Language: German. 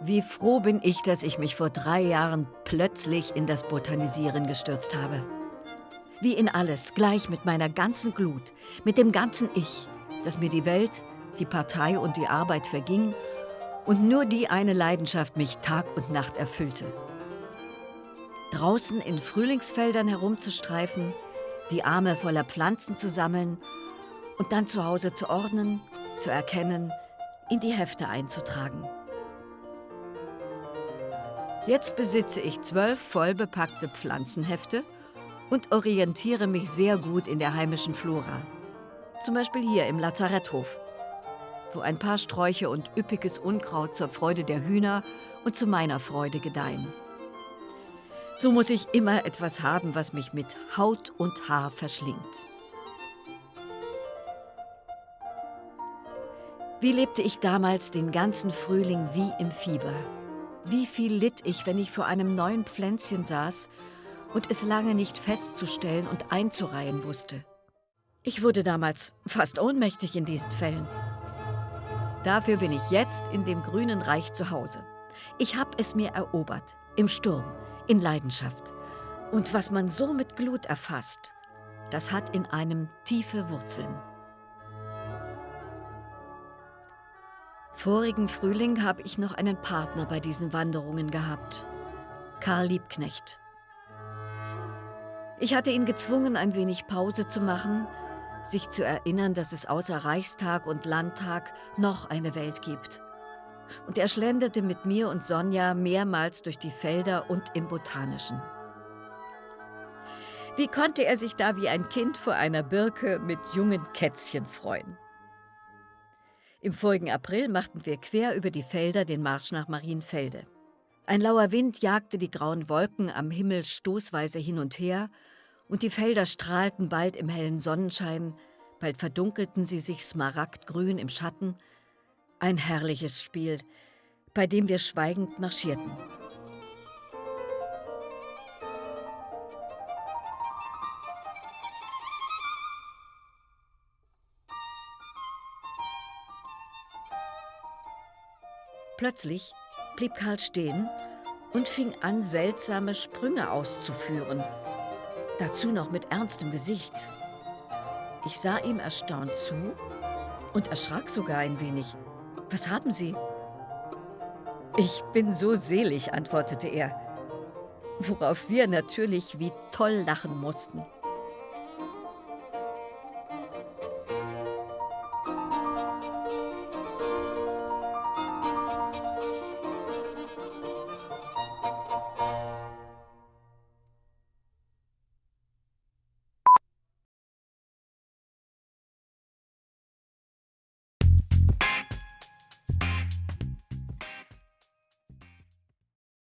Wie froh bin ich, dass ich mich vor drei Jahren plötzlich in das Botanisieren gestürzt habe. Wie in alles, gleich mit meiner ganzen Glut, mit dem ganzen Ich, dass mir die Welt, die Partei und die Arbeit verging und nur die eine Leidenschaft mich Tag und Nacht erfüllte. Draußen in Frühlingsfeldern herumzustreifen, die Arme voller Pflanzen zu sammeln und dann zu Hause zu ordnen, zu erkennen, in die Hefte einzutragen. Jetzt besitze ich zwölf vollbepackte Pflanzenhefte und orientiere mich sehr gut in der heimischen Flora. Zum Beispiel hier im Lazaretthof, wo ein paar Sträuche und üppiges Unkraut zur Freude der Hühner und zu meiner Freude gedeihen. So muss ich immer etwas haben, was mich mit Haut und Haar verschlingt. Wie lebte ich damals den ganzen Frühling wie im Fieber? Wie viel litt ich, wenn ich vor einem neuen Pflänzchen saß und es lange nicht festzustellen und einzureihen wusste. Ich wurde damals fast ohnmächtig in diesen Fällen. Dafür bin ich jetzt in dem grünen Reich zu Hause. Ich habe es mir erobert, im Sturm, in Leidenschaft. Und was man so mit Glut erfasst, das hat in einem tiefe Wurzeln. Vorigen Frühling habe ich noch einen Partner bei diesen Wanderungen gehabt. Karl Liebknecht. Ich hatte ihn gezwungen, ein wenig Pause zu machen, sich zu erinnern, dass es außer Reichstag und Landtag noch eine Welt gibt. Und er schlenderte mit mir und Sonja mehrmals durch die Felder und im Botanischen. Wie konnte er sich da wie ein Kind vor einer Birke mit jungen Kätzchen freuen? Im vorigen April machten wir quer über die Felder den Marsch nach Marienfelde. Ein lauer Wind jagte die grauen Wolken am Himmel stoßweise hin und her, und die Felder strahlten bald im hellen Sonnenschein, bald verdunkelten sie sich smaragdgrün im Schatten. Ein herrliches Spiel, bei dem wir schweigend marschierten. Plötzlich blieb Karl stehen und fing an, seltsame Sprünge auszuführen. Dazu noch mit ernstem Gesicht. Ich sah ihm erstaunt zu und erschrak sogar ein wenig. Was haben Sie? Ich bin so selig, antwortete er, worauf wir natürlich wie toll lachen mussten.